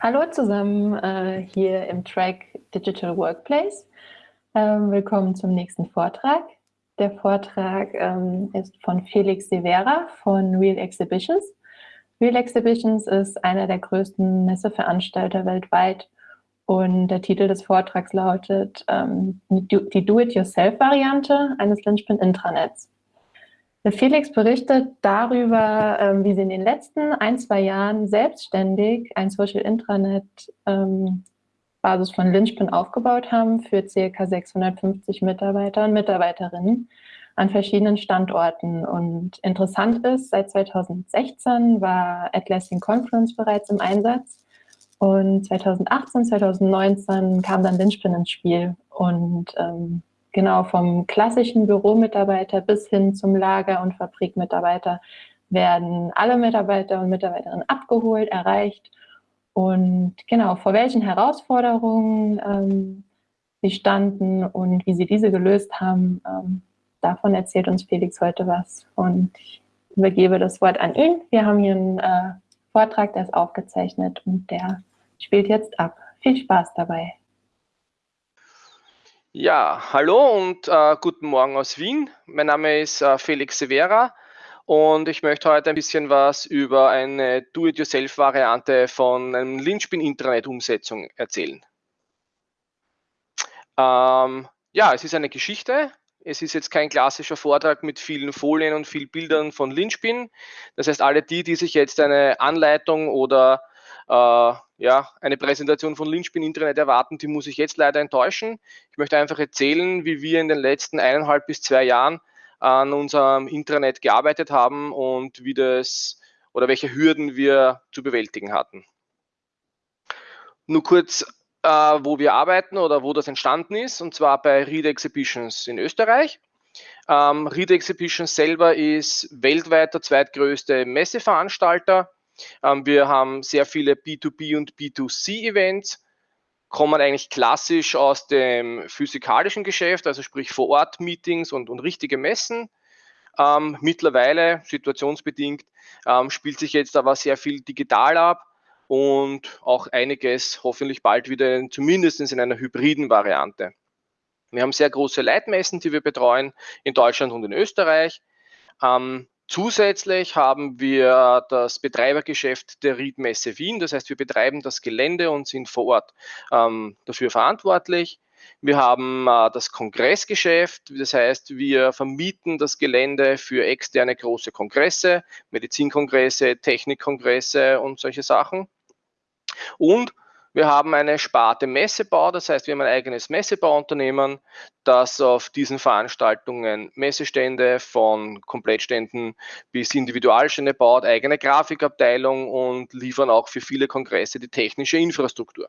Hallo zusammen äh, hier im Track Digital Workplace. Ähm, willkommen zum nächsten Vortrag. Der Vortrag ähm, ist von Felix Severa von Real Exhibitions. Real Exhibitions ist einer der größten Messeveranstalter weltweit und der Titel des Vortrags lautet ähm, die Do-it-yourself-Variante eines Lynchpin-Intranets. Felix berichtet darüber, ähm, wie sie in den letzten ein, zwei Jahren selbstständig ein Social Intranet ähm, Basis von Lynchpin aufgebaut haben für ca. 650 Mitarbeiter und Mitarbeiterinnen an verschiedenen Standorten. Und interessant ist, seit 2016 war Atlassian Conference bereits im Einsatz. Und 2018, 2019 kam dann Lynchpin ins Spiel. Und ähm, genau vom klassischen Büromitarbeiter bis hin zum Lager- und Fabrikmitarbeiter werden alle Mitarbeiter und Mitarbeiterinnen abgeholt, erreicht. Und genau, vor welchen Herausforderungen ähm, sie standen und wie sie diese gelöst haben, ähm, davon erzählt uns Felix heute was und ich übergebe das Wort an ihn. Wir haben hier einen äh, Vortrag, der ist aufgezeichnet und der spielt jetzt ab. Viel Spaß dabei. Ja, hallo und äh, guten Morgen aus Wien. Mein Name ist äh, Felix Severa und ich möchte heute ein bisschen was über eine Do-it-yourself-Variante von einem Linchpin-Intranet-Umsetzung erzählen. Ähm, ja, es ist eine Geschichte. Es ist jetzt kein klassischer Vortrag mit vielen Folien und vielen Bildern von Linchpin. Das heißt, alle die, die sich jetzt eine Anleitung oder äh, ja, eine Präsentation von Lynchpin Internet erwarten, die muss ich jetzt leider enttäuschen. Ich möchte einfach erzählen, wie wir in den letzten eineinhalb bis zwei Jahren an unserem Intranet gearbeitet haben und wie das oder welche Hürden wir zu bewältigen hatten. Nur kurz, äh, wo wir arbeiten oder wo das entstanden ist, und zwar bei Read Exhibitions in Österreich. Ähm, Read Exhibitions selber ist weltweit der zweitgrößte Messeveranstalter ähm, wir haben sehr viele B2B und B2C-Events, kommen eigentlich klassisch aus dem physikalischen Geschäft, also sprich vor Ort Meetings und, und richtige Messen. Ähm, mittlerweile, situationsbedingt, ähm, spielt sich jetzt aber sehr viel digital ab und auch einiges hoffentlich bald wieder zumindest in einer hybriden Variante. Wir haben sehr große Leitmessen, die wir betreuen in Deutschland und in Österreich. Ähm, Zusätzlich haben wir das Betreibergeschäft der Riedmesse Wien. Das heißt, wir betreiben das Gelände und sind vor Ort ähm, dafür verantwortlich. Wir haben äh, das Kongressgeschäft, das heißt, wir vermieten das Gelände für externe große Kongresse, Medizinkongresse, Technikkongresse und solche Sachen. Und wir haben eine Sparte Messebau, das heißt, wir haben ein eigenes Messebauunternehmen, das auf diesen Veranstaltungen Messestände von Komplettständen bis Individualstände baut, eigene Grafikabteilung und liefern auch für viele Kongresse die technische Infrastruktur.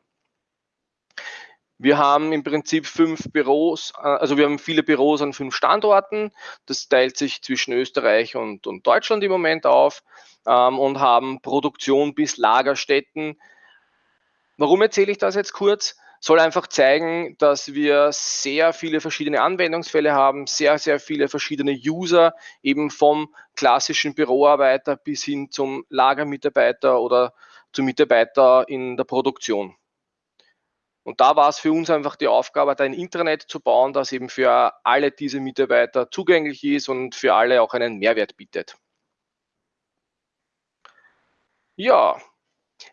Wir haben im Prinzip fünf Büros, äh, also wir haben viele Büros an fünf Standorten. Das teilt sich zwischen Österreich und, und Deutschland im Moment auf ähm, und haben Produktion bis Lagerstätten Warum erzähle ich das jetzt kurz? Soll einfach zeigen, dass wir sehr viele verschiedene Anwendungsfälle haben, sehr, sehr viele verschiedene User, eben vom klassischen Büroarbeiter bis hin zum Lagermitarbeiter oder zum Mitarbeiter in der Produktion. Und da war es für uns einfach die Aufgabe, ein Intranet zu bauen, das eben für alle diese Mitarbeiter zugänglich ist und für alle auch einen Mehrwert bietet. Ja,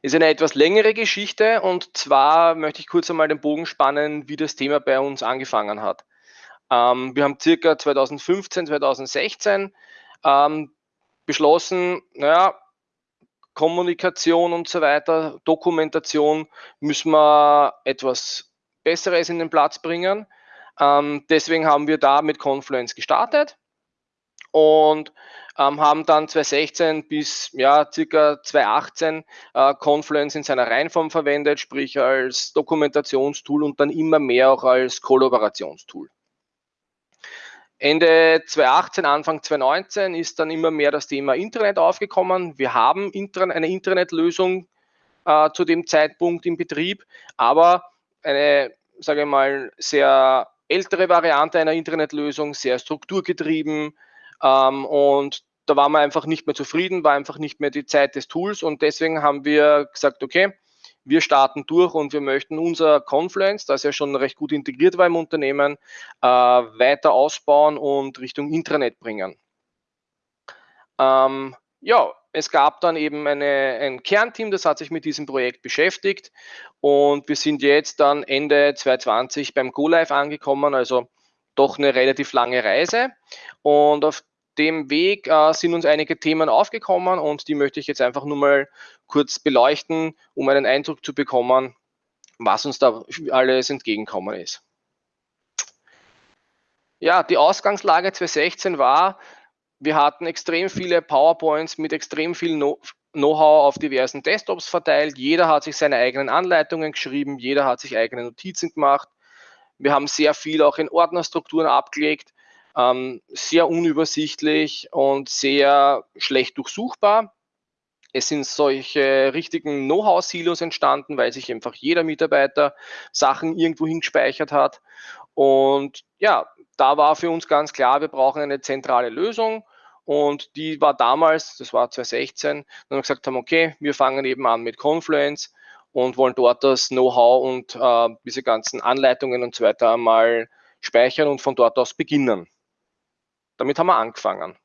ist eine etwas längere Geschichte und zwar möchte ich kurz einmal den Bogen spannen, wie das Thema bei uns angefangen hat. Ähm, wir haben circa 2015, 2016 ähm, beschlossen, naja, Kommunikation und so weiter, Dokumentation müssen wir etwas Besseres in den Platz bringen. Ähm, deswegen haben wir da mit Confluence gestartet und ähm, haben dann 2016 bis ja, circa 2018 äh, Confluence in seiner Reihenform verwendet, sprich als Dokumentationstool und dann immer mehr auch als Kollaborationstool. Ende 2018, Anfang 2019 ist dann immer mehr das Thema Internet aufgekommen. Wir haben eine Internetlösung äh, zu dem Zeitpunkt im Betrieb, aber eine, sage ich mal, sehr ältere Variante einer Internetlösung, sehr strukturgetrieben ähm, und da waren wir einfach nicht mehr zufrieden, war einfach nicht mehr die Zeit des Tools. Und deswegen haben wir gesagt, okay, wir starten durch und wir möchten unser Confluence, das ja schon recht gut integriert war im Unternehmen, äh, weiter ausbauen und Richtung Intranet bringen. Ähm, ja, es gab dann eben eine, ein Kernteam, das hat sich mit diesem Projekt beschäftigt. Und wir sind jetzt dann Ende 2020 beim Go Live angekommen, also doch eine relativ lange Reise. Und auf dem Weg äh, sind uns einige Themen aufgekommen und die möchte ich jetzt einfach nur mal kurz beleuchten, um einen Eindruck zu bekommen, was uns da alles entgegenkommen ist. Ja, die Ausgangslage 2016 war, wir hatten extrem viele PowerPoints mit extrem viel Know-how auf diversen Desktops verteilt. Jeder hat sich seine eigenen Anleitungen geschrieben, jeder hat sich eigene Notizen gemacht. Wir haben sehr viel auch in Ordnerstrukturen abgelegt ähm, sehr unübersichtlich und sehr schlecht durchsuchbar. Es sind solche richtigen Know-how-Silos entstanden, weil sich einfach jeder Mitarbeiter Sachen irgendwo hingespeichert hat. Und ja, da war für uns ganz klar, wir brauchen eine zentrale Lösung. Und die war damals, das war 2016, dann wir gesagt haben, okay, wir fangen eben an mit Confluence und wollen dort das Know-how und äh, diese ganzen Anleitungen und so weiter einmal speichern und von dort aus beginnen. Damit haben wir angefangen.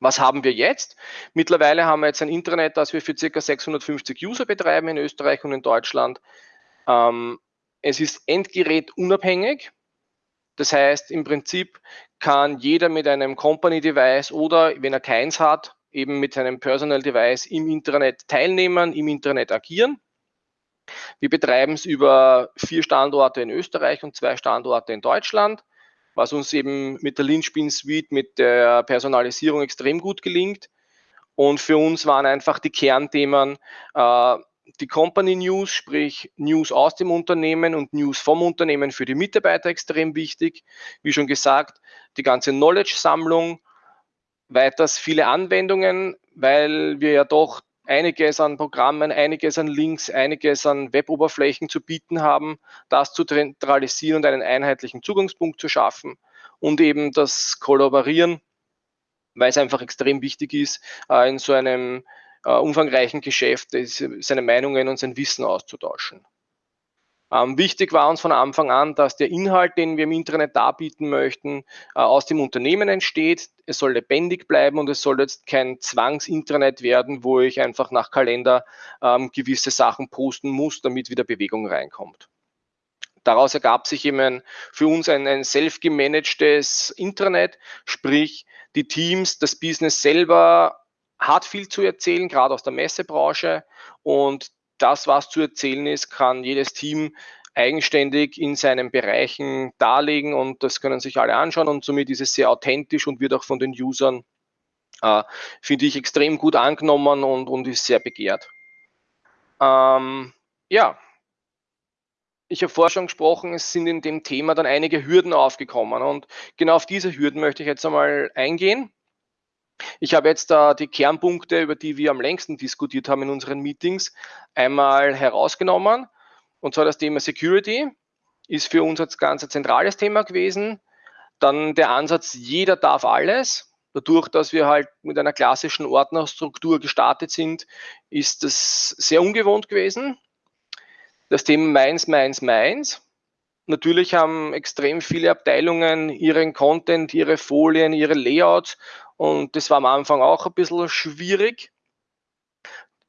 Was haben wir jetzt? Mittlerweile haben wir jetzt ein Internet, das wir für ca. 650 User betreiben in Österreich und in Deutschland. Ähm, es ist endgerätunabhängig. Das heißt, im Prinzip kann jeder mit einem Company Device oder wenn er keins hat, eben mit seinem Personal Device im Internet teilnehmen, im Internet agieren. Wir betreiben es über vier Standorte in Österreich und zwei Standorte in Deutschland was uns eben mit der Linspin Suite, mit der Personalisierung extrem gut gelingt. Und für uns waren einfach die Kernthemen äh, die Company News, sprich News aus dem Unternehmen und News vom Unternehmen für die Mitarbeiter extrem wichtig. Wie schon gesagt, die ganze Knowledge-Sammlung, weiters viele Anwendungen, weil wir ja doch einiges an Programmen, einiges an Links, einiges an Weboberflächen zu bieten haben, das zu zentralisieren und einen einheitlichen Zugangspunkt zu schaffen und eben das Kollaborieren, weil es einfach extrem wichtig ist, äh, in so einem äh, umfangreichen Geschäft seine Meinungen und sein Wissen auszutauschen. Ähm, wichtig war uns von Anfang an, dass der Inhalt, den wir im Internet darbieten möchten, äh, aus dem Unternehmen entsteht. Es soll lebendig bleiben und es soll jetzt kein Zwangsinternet werden, wo ich einfach nach Kalender ähm, gewisse Sachen posten muss, damit wieder Bewegung reinkommt. Daraus ergab sich eben ein, für uns ein, ein self-gemanagtes Internet, sprich die Teams, das Business selber hat viel zu erzählen, gerade aus der Messebranche und das, was zu erzählen ist, kann jedes Team eigenständig in seinen Bereichen darlegen und das können sich alle anschauen und somit ist es sehr authentisch und wird auch von den Usern, äh, finde ich, extrem gut angenommen und, und ist sehr begehrt. Ähm, ja, ich habe vorher schon gesprochen, es sind in dem Thema dann einige Hürden aufgekommen und genau auf diese Hürden möchte ich jetzt einmal eingehen. Ich habe jetzt da die Kernpunkte, über die wir am längsten diskutiert haben in unseren Meetings, einmal herausgenommen. Und zwar das Thema Security ist für uns als ganz zentrales Thema gewesen. Dann der Ansatz, jeder darf alles. Dadurch, dass wir halt mit einer klassischen Ordnerstruktur gestartet sind, ist das sehr ungewohnt gewesen. Das Thema meins, meins, meins. Natürlich haben extrem viele Abteilungen ihren Content, ihre Folien, ihre Layouts und das war am Anfang auch ein bisschen schwierig.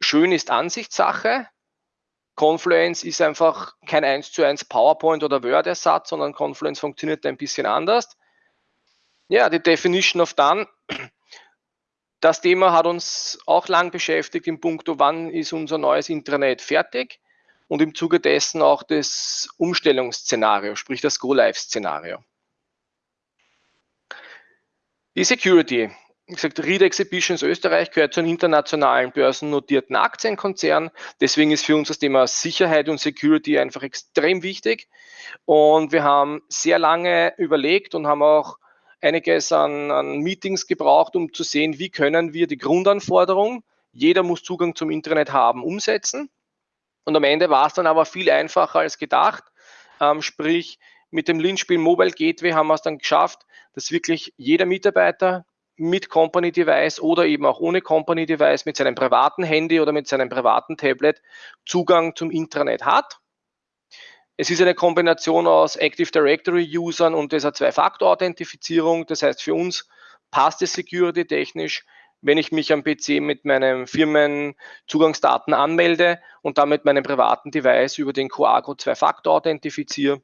Schön ist Ansichtssache. Confluence ist einfach kein 1 zu 1 PowerPoint oder Word-Ersatz, sondern Confluence funktioniert ein bisschen anders. Ja, die Definition of Done. Das Thema hat uns auch lang beschäftigt im Punkto, wann ist unser neues Intranet fertig und im Zuge dessen auch das Umstellungsszenario, sprich das Go-Live-Szenario. Die Security. Wie gesagt, Read Exhibitions Österreich gehört zu einem internationalen börsennotierten Aktienkonzern. Deswegen ist für uns das Thema Sicherheit und Security einfach extrem wichtig. Und wir haben sehr lange überlegt und haben auch einiges an, an Meetings gebraucht, um zu sehen, wie können wir die Grundanforderung, jeder muss Zugang zum Internet haben, umsetzen. Und am Ende war es dann aber viel einfacher als gedacht. Ähm, sprich, mit dem Lynchspiel Mobile Gateway haben wir es dann geschafft, dass wirklich jeder Mitarbeiter mit Company Device oder eben auch ohne Company Device mit seinem privaten Handy oder mit seinem privaten Tablet Zugang zum Intranet hat. Es ist eine Kombination aus Active Directory Usern und dieser Zwei-Faktor-Authentifizierung. Das heißt, für uns passt es security technisch, wenn ich mich am PC mit meinem Firmenzugangsdaten anmelde und damit meinen privaten Device über den Coago Zwei-Faktor authentifiziere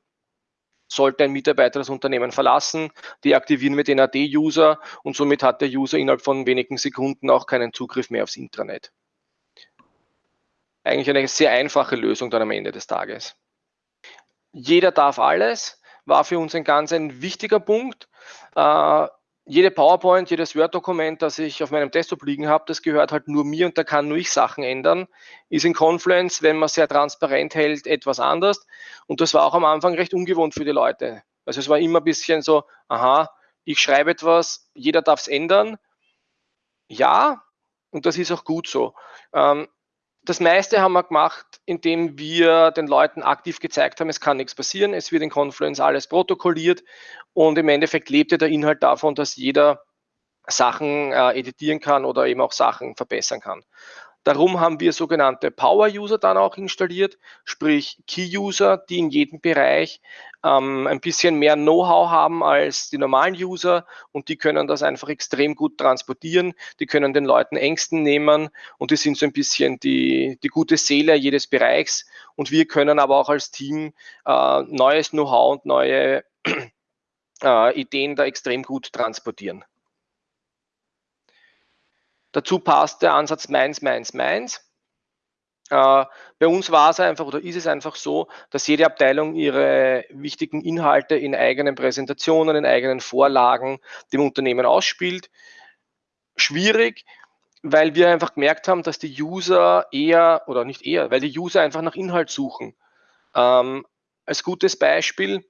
sollte ein Mitarbeiter das Unternehmen verlassen, deaktivieren wir den AD-User und somit hat der User innerhalb von wenigen Sekunden auch keinen Zugriff mehr aufs Intranet. Eigentlich eine sehr einfache Lösung dann am Ende des Tages. Jeder darf alles, war für uns ein ganz ein wichtiger Punkt. Äh, jede PowerPoint, jedes Word-Dokument, das ich auf meinem Desktop liegen habe, das gehört halt nur mir und da kann nur ich Sachen ändern. Ist in Confluence, wenn man sehr transparent hält, etwas anders. Und das war auch am Anfang recht ungewohnt für die Leute. Also es war immer ein bisschen so, aha, ich schreibe etwas, jeder darf es ändern. Ja, und das ist auch gut so. Ähm, das meiste haben wir gemacht, indem wir den Leuten aktiv gezeigt haben, es kann nichts passieren, es wird in Confluence alles protokolliert und im Endeffekt lebte der Inhalt davon, dass jeder Sachen äh, editieren kann oder eben auch Sachen verbessern kann. Darum haben wir sogenannte Power-User dann auch installiert, sprich Key-User, die in jedem Bereich ähm, ein bisschen mehr Know-how haben als die normalen User und die können das einfach extrem gut transportieren. Die können den Leuten Ängsten nehmen und die sind so ein bisschen die, die gute Seele jedes Bereichs. Und wir können aber auch als Team äh, neues Know-how und neue äh, Ideen da extrem gut transportieren. Dazu passt der Ansatz meins, meins, meins. Äh, bei uns war es einfach oder ist es einfach so, dass jede Abteilung ihre wichtigen Inhalte in eigenen Präsentationen, in eigenen Vorlagen dem Unternehmen ausspielt. Schwierig, weil wir einfach gemerkt haben, dass die User eher oder nicht eher, weil die User einfach nach Inhalt suchen. Ähm, als gutes Beispiel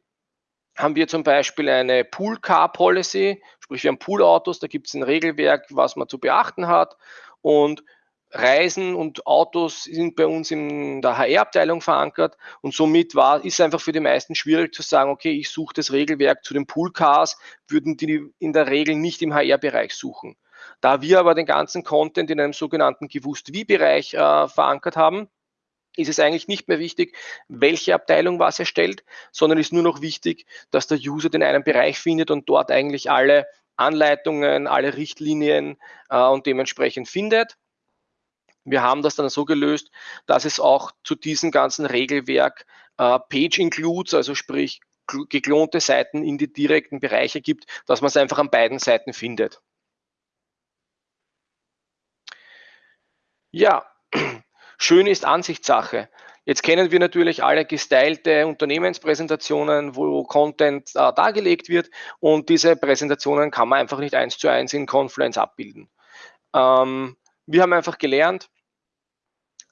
haben wir zum Beispiel eine Pool-Car-Policy, sprich wir haben Pool-Autos, da gibt es ein Regelwerk, was man zu beachten hat und Reisen und Autos sind bei uns in der HR-Abteilung verankert und somit war, ist einfach für die meisten schwierig zu sagen, okay, ich suche das Regelwerk zu den Pool-Cars, würden die in der Regel nicht im HR-Bereich suchen. Da wir aber den ganzen Content in einem sogenannten Gewusst-Wie-Bereich äh, verankert haben, ist es eigentlich nicht mehr wichtig, welche Abteilung was erstellt, sondern ist nur noch wichtig, dass der User den einen Bereich findet und dort eigentlich alle Anleitungen, alle Richtlinien äh, und dementsprechend findet. Wir haben das dann so gelöst, dass es auch zu diesem ganzen Regelwerk äh, Page Includes, also sprich geklonte Seiten in die direkten Bereiche gibt, dass man es einfach an beiden Seiten findet. Ja, Schön ist Ansichtssache. Jetzt kennen wir natürlich alle gestylte Unternehmenspräsentationen, wo Content äh, dargelegt wird und diese Präsentationen kann man einfach nicht eins zu eins in Confluence abbilden. Ähm, wir haben einfach gelernt,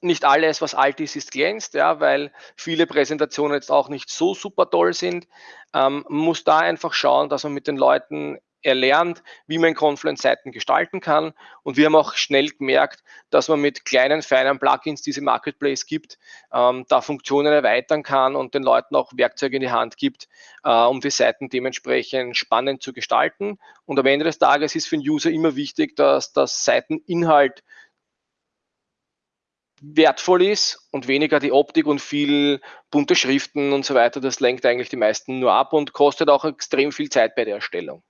nicht alles, was alt ist, ist glänzt, ja, weil viele Präsentationen jetzt auch nicht so super toll sind. Ähm, man muss da einfach schauen, dass man mit den Leuten erlernt, wie man Confluence-Seiten gestalten kann. Und wir haben auch schnell gemerkt, dass man mit kleinen, feinen Plugins, die es im Marketplace gibt, ähm, da Funktionen erweitern kann und den Leuten auch Werkzeuge in die Hand gibt, äh, um die Seiten dementsprechend spannend zu gestalten. Und am Ende des Tages ist für den User immer wichtig, dass das Seiteninhalt wertvoll ist und weniger die Optik und viel bunte Schriften und so weiter. Das lenkt eigentlich die meisten nur ab und kostet auch extrem viel Zeit bei der Erstellung.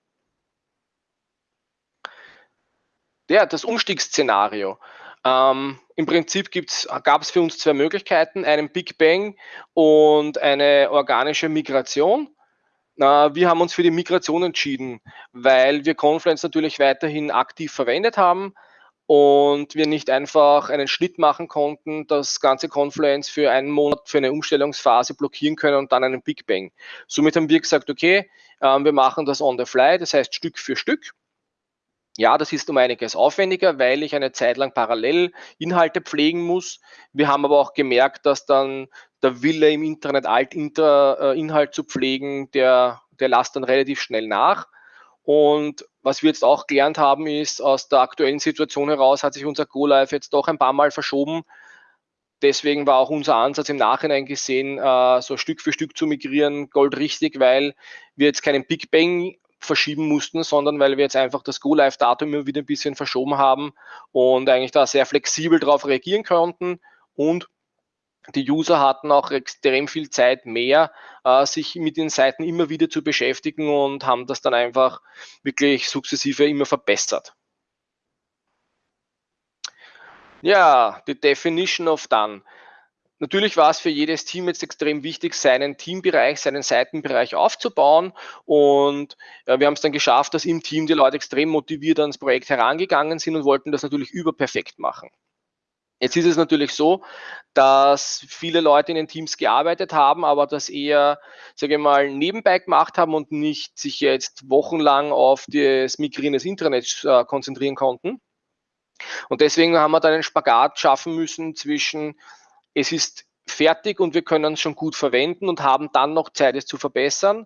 Ja, das Umstiegsszenario. Ähm, Im Prinzip gab es für uns zwei Möglichkeiten, einen Big Bang und eine organische Migration. Wir haben uns für die Migration entschieden, weil wir Confluence natürlich weiterhin aktiv verwendet haben und wir nicht einfach einen Schnitt machen konnten, das ganze Confluence für einen Monat, für eine Umstellungsphase blockieren können und dann einen Big Bang. Somit haben wir gesagt, okay, äh, wir machen das on the fly, das heißt Stück für Stück ja, das ist um einiges aufwendiger, weil ich eine Zeit lang parallel Inhalte pflegen muss. Wir haben aber auch gemerkt, dass dann der Wille im Internet Alt-Inhalt äh, zu pflegen, der, der lasst dann relativ schnell nach. Und was wir jetzt auch gelernt haben, ist, aus der aktuellen Situation heraus hat sich unser Go-Live jetzt doch ein paar Mal verschoben. Deswegen war auch unser Ansatz im Nachhinein gesehen, äh, so Stück für Stück zu migrieren, goldrichtig, weil wir jetzt keinen Big Bang verschieben mussten, sondern weil wir jetzt einfach das Go-Live-Datum immer wieder ein bisschen verschoben haben und eigentlich da sehr flexibel darauf reagieren konnten und die User hatten auch extrem viel Zeit mehr, äh, sich mit den Seiten immer wieder zu beschäftigen und haben das dann einfach wirklich sukzessive immer verbessert. Ja, die Definition of Done. Natürlich war es für jedes Team jetzt extrem wichtig, seinen Teambereich, seinen Seitenbereich aufzubauen. Und ja, wir haben es dann geschafft, dass im Team die Leute extrem motiviert ans Projekt herangegangen sind und wollten das natürlich überperfekt machen. Jetzt ist es natürlich so, dass viele Leute in den Teams gearbeitet haben, aber das eher, sage ich mal, nebenbei gemacht haben und nicht sich jetzt wochenlang auf das Migrieren des Internets äh, konzentrieren konnten. Und deswegen haben wir dann einen Spagat schaffen müssen zwischen, es ist fertig und wir können es schon gut verwenden und haben dann noch Zeit, es zu verbessern,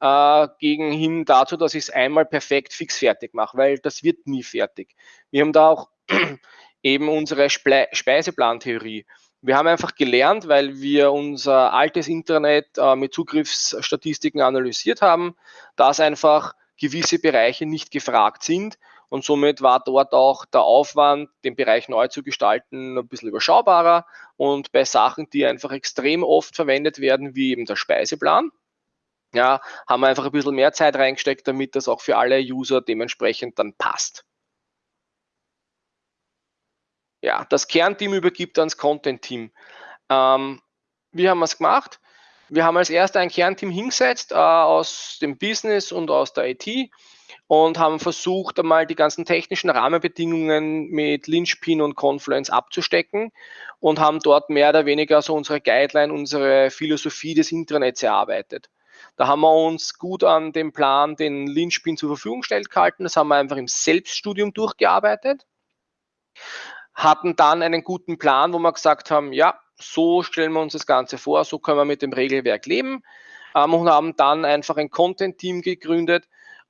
äh, gegen hin dazu, dass ich es einmal perfekt fix fertig mache, weil das wird nie fertig. Wir haben da auch eben unsere Sple Speiseplantheorie. Wir haben einfach gelernt, weil wir unser altes Internet äh, mit Zugriffsstatistiken analysiert haben, dass einfach gewisse Bereiche nicht gefragt sind und somit war dort auch der Aufwand, den Bereich neu zu gestalten, ein bisschen überschaubarer und bei Sachen, die einfach extrem oft verwendet werden, wie eben der Speiseplan, ja, haben wir einfach ein bisschen mehr Zeit reingesteckt, damit das auch für alle User dementsprechend dann passt ja, das Kernteam übergibt ans Content-Team. Ähm, wie haben wir es gemacht? Wir haben als erster ein Kernteam hingesetzt äh, aus dem Business und aus der IT und haben versucht, einmal die ganzen technischen Rahmenbedingungen mit Lynchpin und Confluence abzustecken und haben dort mehr oder weniger so unsere Guideline, unsere Philosophie des Internets erarbeitet. Da haben wir uns gut an dem Plan, den Lynchpin zur Verfügung gestellt gehalten. Das haben wir einfach im Selbststudium durchgearbeitet hatten dann einen guten Plan, wo wir gesagt haben, ja, so stellen wir uns das Ganze vor, so können wir mit dem Regelwerk leben ähm, und haben dann einfach ein Content-Team gegründet,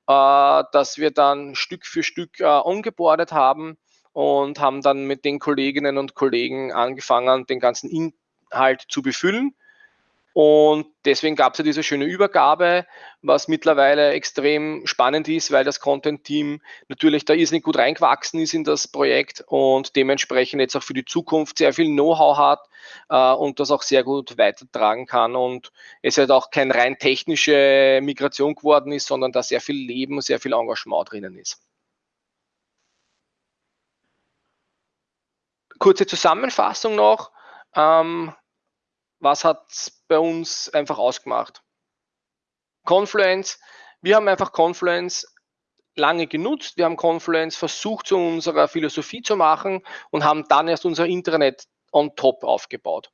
äh, das wir dann Stück für Stück äh, ongeboardet haben und haben dann mit den Kolleginnen und Kollegen angefangen, den ganzen Inhalt zu befüllen und deswegen gab es ja diese schöne Übergabe, was mittlerweile extrem spannend ist, weil das Content-Team natürlich da irrsinnig gut reingewachsen ist in das Projekt und dementsprechend jetzt auch für die Zukunft sehr viel Know-how hat äh, und das auch sehr gut weitertragen kann. Und es halt auch keine rein technische Migration geworden ist, sondern da sehr viel Leben, sehr viel Engagement drinnen ist. Kurze Zusammenfassung noch. Ähm, was hat bei uns einfach ausgemacht? Confluence, wir haben einfach Confluence lange genutzt. Wir haben Confluence versucht, zu unserer Philosophie zu machen und haben dann erst unser Internet on top aufgebaut.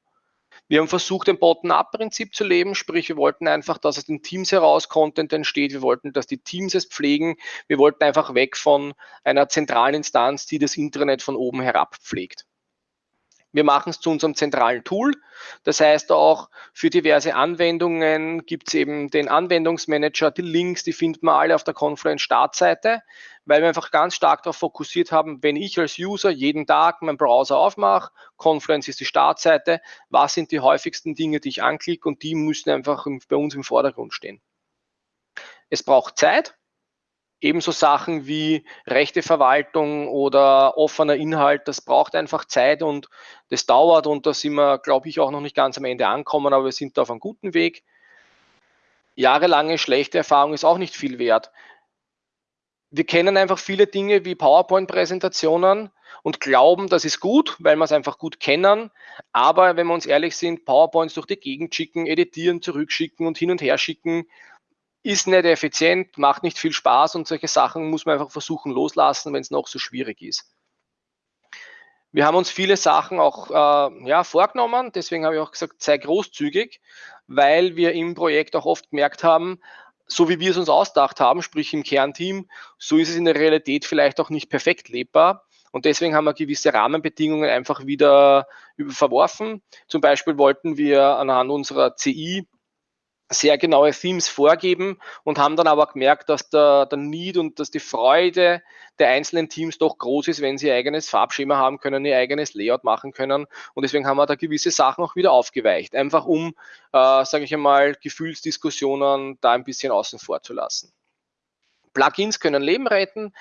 Wir haben versucht, ein Bottom-up-Prinzip zu leben, sprich, wir wollten einfach, dass aus den Teams heraus Content entsteht. Wir wollten, dass die Teams es pflegen. Wir wollten einfach weg von einer zentralen Instanz, die das Internet von oben herab pflegt. Wir machen es zu unserem zentralen Tool. Das heißt auch für diverse Anwendungen gibt es eben den Anwendungsmanager, die Links, die findet man alle auf der Confluence Startseite, weil wir einfach ganz stark darauf fokussiert haben, wenn ich als User jeden Tag meinen Browser aufmache, Confluence ist die Startseite, was sind die häufigsten Dinge, die ich anklicke und die müssen einfach bei uns im Vordergrund stehen. Es braucht Zeit, Ebenso Sachen wie Rechteverwaltung oder offener Inhalt, das braucht einfach Zeit und das dauert und da sind wir, glaube ich, auch noch nicht ganz am Ende angekommen, aber wir sind da auf einem guten Weg. Jahrelange schlechte Erfahrung ist auch nicht viel wert. Wir kennen einfach viele Dinge wie PowerPoint-Präsentationen und glauben, das ist gut, weil wir es einfach gut kennen. Aber wenn wir uns ehrlich sind, PowerPoints durch die Gegend schicken, editieren, zurückschicken und hin und her schicken, ist nicht effizient, macht nicht viel Spaß und solche Sachen muss man einfach versuchen loslassen, wenn es noch so schwierig ist. Wir haben uns viele Sachen auch äh, ja, vorgenommen, deswegen habe ich auch gesagt, sei großzügig, weil wir im Projekt auch oft gemerkt haben, so wie wir es uns ausgedacht haben, sprich im Kernteam, so ist es in der Realität vielleicht auch nicht perfekt lebbar. Und deswegen haben wir gewisse Rahmenbedingungen einfach wieder verworfen. Zum Beispiel wollten wir anhand unserer CI sehr genaue Themes vorgeben und haben dann aber gemerkt, dass der, der Need und dass die Freude der einzelnen Teams doch groß ist, wenn sie ihr eigenes Farbschema haben können, ihr eigenes Layout machen können. Und deswegen haben wir da gewisse Sachen auch wieder aufgeweicht, einfach um, äh, sage ich einmal, Gefühlsdiskussionen da ein bisschen außen vor zu lassen. Plugins können Leben retten.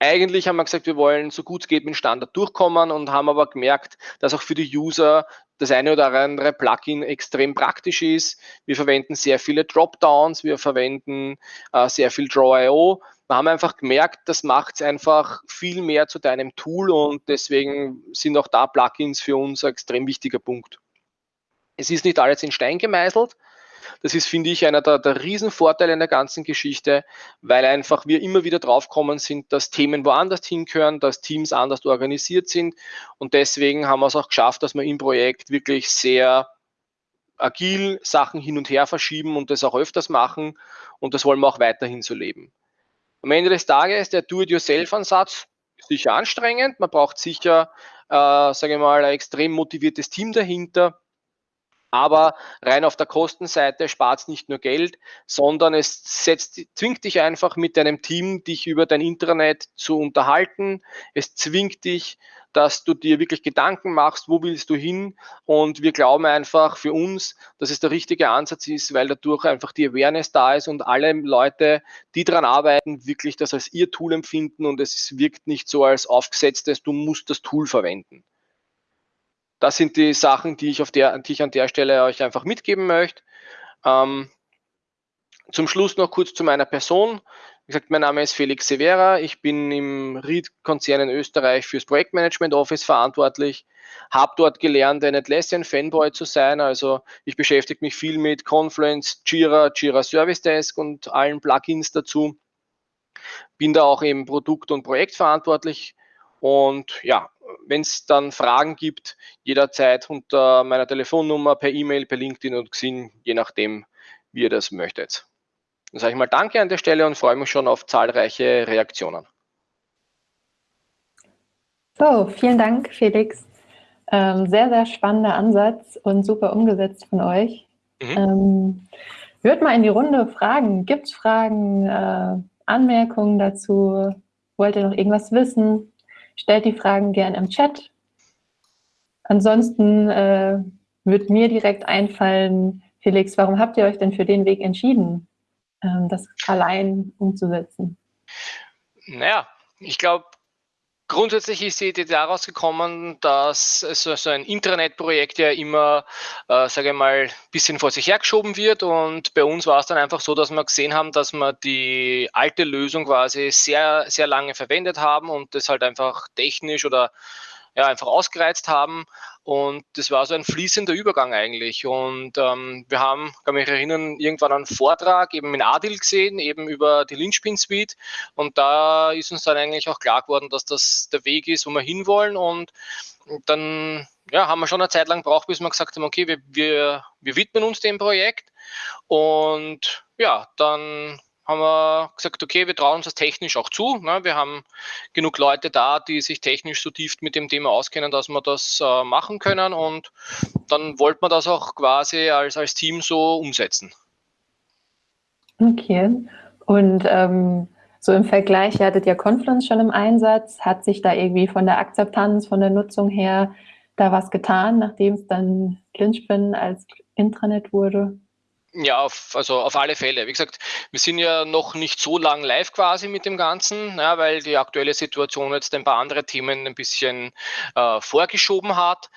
Eigentlich haben wir gesagt, wir wollen so gut es geht mit Standard durchkommen und haben aber gemerkt, dass auch für die User das eine oder andere Plugin extrem praktisch ist. Wir verwenden sehr viele Dropdowns, wir verwenden äh, sehr viel Draw.io. Wir haben einfach gemerkt, das macht es einfach viel mehr zu deinem Tool und deswegen sind auch da Plugins für uns ein extrem wichtiger Punkt. Es ist nicht alles in Stein gemeißelt, das ist, finde ich, einer der, der Riesenvorteile in der ganzen Geschichte, weil einfach wir immer wieder draufkommen sind, dass Themen woanders hingehören, dass Teams anders organisiert sind. Und deswegen haben wir es auch geschafft, dass wir im Projekt wirklich sehr agil Sachen hin und her verschieben und das auch öfters machen. Und das wollen wir auch weiterhin so leben. Am Ende des Tages der Do-it-yourself-Ansatz sicher anstrengend. Man braucht sicher, äh, sage ich mal, ein extrem motiviertes Team dahinter. Aber rein auf der Kostenseite spart es nicht nur Geld, sondern es setzt, zwingt dich einfach mit deinem Team, dich über dein Intranet zu unterhalten. Es zwingt dich, dass du dir wirklich Gedanken machst, wo willst du hin? Und wir glauben einfach für uns, dass es der richtige Ansatz ist, weil dadurch einfach die Awareness da ist und alle Leute, die daran arbeiten, wirklich das als ihr Tool empfinden und es wirkt nicht so als aufgesetztes, du musst das Tool verwenden das sind die Sachen, die ich, auf der, die ich an der Stelle euch einfach mitgeben möchte. Ähm, zum Schluss noch kurz zu meiner Person. Wie gesagt, mein Name ist Felix Severa. Ich bin im Ried-Konzern in Österreich fürs Projektmanagement Office verantwortlich. Habe dort gelernt, ein Atlassian-Fanboy zu sein. Also ich beschäftige mich viel mit Confluence, Jira, Jira Service Desk und allen Plugins dazu. Bin da auch eben Produkt- und Projektverantwortlich. Und ja, wenn es dann Fragen gibt, jederzeit unter meiner Telefonnummer, per E-Mail, per LinkedIn und Xing, je nachdem, wie ihr das möchtet. Dann sage ich mal Danke an der Stelle und freue mich schon auf zahlreiche Reaktionen. So, vielen Dank, Felix. Ähm, sehr, sehr spannender Ansatz und super umgesetzt von euch. Mhm. Ähm, würde mal in die Runde fragen, gibt es Fragen, äh, Anmerkungen dazu? Wollt ihr noch irgendwas wissen? Stellt die Fragen gern im Chat. Ansonsten äh, wird mir direkt einfallen, Felix, warum habt ihr euch denn für den Weg entschieden, ähm, das allein umzusetzen? Naja, ich glaube, Grundsätzlich ist die Idee daraus gekommen, dass so, so ein Intranet-Projekt ja immer, äh, sage ich mal, ein bisschen vor sich hergeschoben wird. Und bei uns war es dann einfach so, dass wir gesehen haben, dass wir die alte Lösung quasi sehr, sehr lange verwendet haben und das halt einfach technisch oder ja, einfach ausgereizt haben. Und das war so ein fließender Übergang eigentlich. Und ähm, wir haben, kann mich erinnern, irgendwann einen Vortrag eben in Adil gesehen, eben über die Lynchpin Suite. Und da ist uns dann eigentlich auch klar geworden, dass das der Weg ist, wo wir hinwollen. Und dann ja, haben wir schon eine Zeit lang gebraucht, bis wir gesagt haben, okay, wir, wir, wir widmen uns dem Projekt. Und ja, dann haben wir gesagt, okay, wir trauen uns das technisch auch zu. Ne? Wir haben genug Leute da, die sich technisch so tief mit dem Thema auskennen, dass wir das äh, machen können. Und dann wollten wir das auch quasi als, als Team so umsetzen. Okay. Und ähm, so im Vergleich, ihr hattet ja Confluence schon im Einsatz. Hat sich da irgendwie von der Akzeptanz, von der Nutzung her da was getan, nachdem es dann Clinchpin als Intranet wurde? Ja, auf, also auf alle Fälle. Wie gesagt, wir sind ja noch nicht so lang live quasi mit dem Ganzen, ja, weil die aktuelle Situation jetzt ein paar andere Themen ein bisschen äh, vorgeschoben hat.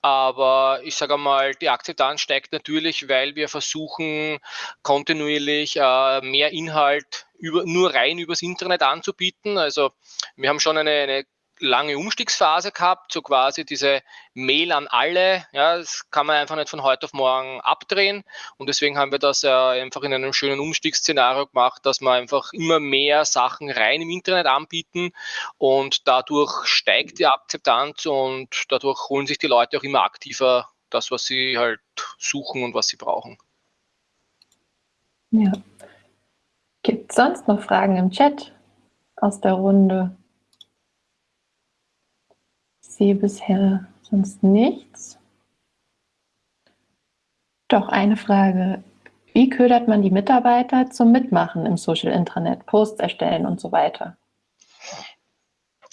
Aber ich sage mal, die Akzeptanz steigt natürlich, weil wir versuchen, kontinuierlich äh, mehr Inhalt über, nur rein übers Internet anzubieten. Also wir haben schon eine, eine lange Umstiegsphase gehabt, so quasi diese Mail an alle. Ja, das kann man einfach nicht von heute auf morgen abdrehen. Und deswegen haben wir das ja einfach in einem schönen Umstiegsszenario gemacht, dass wir einfach immer mehr Sachen rein im Internet anbieten und dadurch steigt die Akzeptanz und dadurch holen sich die Leute auch immer aktiver das, was sie halt suchen und was sie brauchen. Ja. Gibt es sonst noch Fragen im Chat aus der Runde? Sehe bisher sonst nichts. Doch eine Frage Wie ködert man die Mitarbeiter zum Mitmachen im Social Intranet, Posts erstellen und so weiter?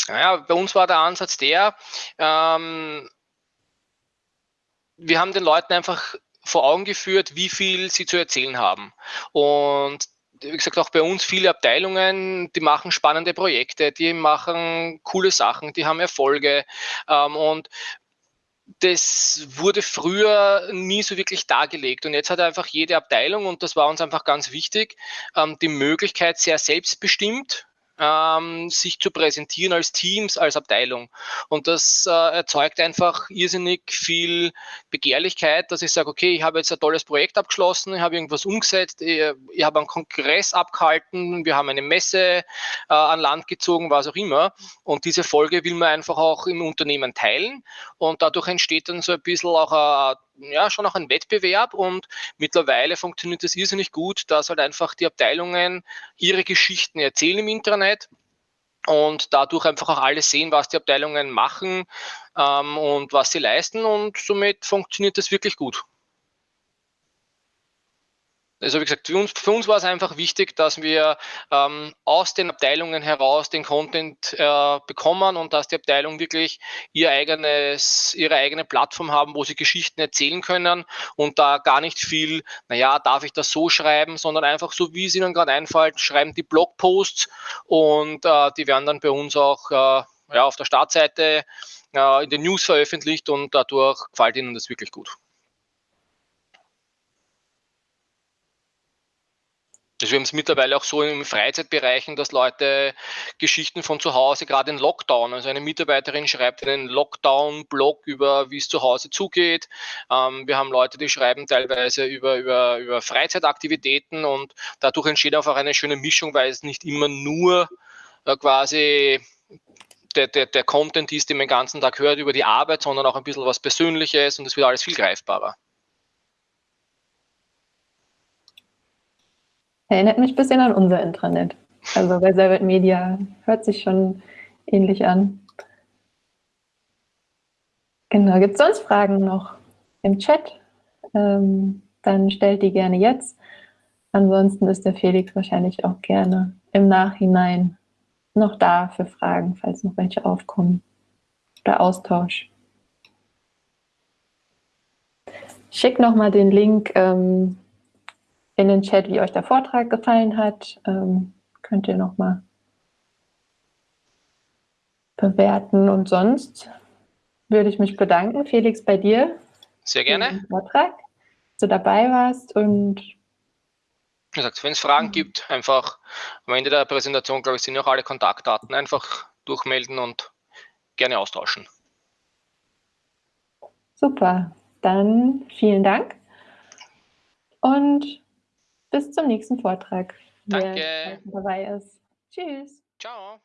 Naja, bei uns war der Ansatz der, ähm, wir haben den Leuten einfach vor Augen geführt, wie viel sie zu erzählen haben. Und wie gesagt, auch bei uns viele Abteilungen, die machen spannende Projekte, die machen coole Sachen, die haben Erfolge. Ähm, und das wurde früher nie so wirklich dargelegt. Und jetzt hat einfach jede Abteilung, und das war uns einfach ganz wichtig, ähm, die Möglichkeit, sehr selbstbestimmt ähm, sich zu präsentieren als Teams, als Abteilung. Und das äh, erzeugt einfach irrsinnig viel Begehrlichkeit, dass ich sage, okay, ich habe jetzt ein tolles Projekt abgeschlossen, ich habe irgendwas umgesetzt, ich, ich habe einen Kongress abgehalten, wir haben eine Messe äh, an Land gezogen, was auch immer. Und diese Folge will man einfach auch im Unternehmen teilen. Und dadurch entsteht dann so ein bisschen auch ein ja, schon auch ein Wettbewerb und mittlerweile funktioniert das irrsinnig gut, dass halt einfach die Abteilungen ihre Geschichten erzählen im Internet und dadurch einfach auch alle sehen, was die Abteilungen machen ähm, und was sie leisten und somit funktioniert das wirklich gut. Also wie gesagt, für uns, für uns war es einfach wichtig, dass wir ähm, aus den Abteilungen heraus den Content äh, bekommen und dass die Abteilungen wirklich ihr eigenes, ihre eigene Plattform haben, wo sie Geschichten erzählen können und da gar nicht viel, naja, darf ich das so schreiben, sondern einfach so, wie es ihnen gerade einfällt, schreiben die Blogposts und äh, die werden dann bei uns auch äh, ja, auf der Startseite äh, in den News veröffentlicht und dadurch gefällt ihnen das wirklich gut. Also wir haben es mittlerweile auch so im Freizeitbereichen, dass Leute Geschichten von zu Hause, gerade in Lockdown, also eine Mitarbeiterin schreibt einen Lockdown-Blog über, wie es zu Hause zugeht. Ähm, wir haben Leute, die schreiben teilweise über, über, über Freizeitaktivitäten und dadurch entsteht auch eine schöne Mischung, weil es nicht immer nur äh, quasi der, der, der Content ist, den man den ganzen Tag hört über die Arbeit, sondern auch ein bisschen was Persönliches und es wird alles viel greifbarer. Erinnert mich ein bisschen an unser Intranet. Also bei Servet Media hört sich schon ähnlich an. Genau, gibt es sonst Fragen noch im Chat? Ähm, dann stellt die gerne jetzt. Ansonsten ist der Felix wahrscheinlich auch gerne im Nachhinein noch da für Fragen, falls noch welche aufkommen. Oder Austausch. Schick nochmal den Link ähm, in den Chat, wie euch der Vortrag gefallen hat. Ähm, könnt ihr nochmal bewerten. Und sonst würde ich mich bedanken, Felix, bei dir. Sehr gerne. Vortrag, dass du dabei warst und wenn es Fragen gibt, einfach am Ende der Präsentation, glaube ich, sind auch alle Kontaktdaten. Einfach durchmelden und gerne austauschen. Super, dann vielen Dank und bis zum nächsten Vortrag. Danke. Wer dabei ist. Tschüss. Ciao.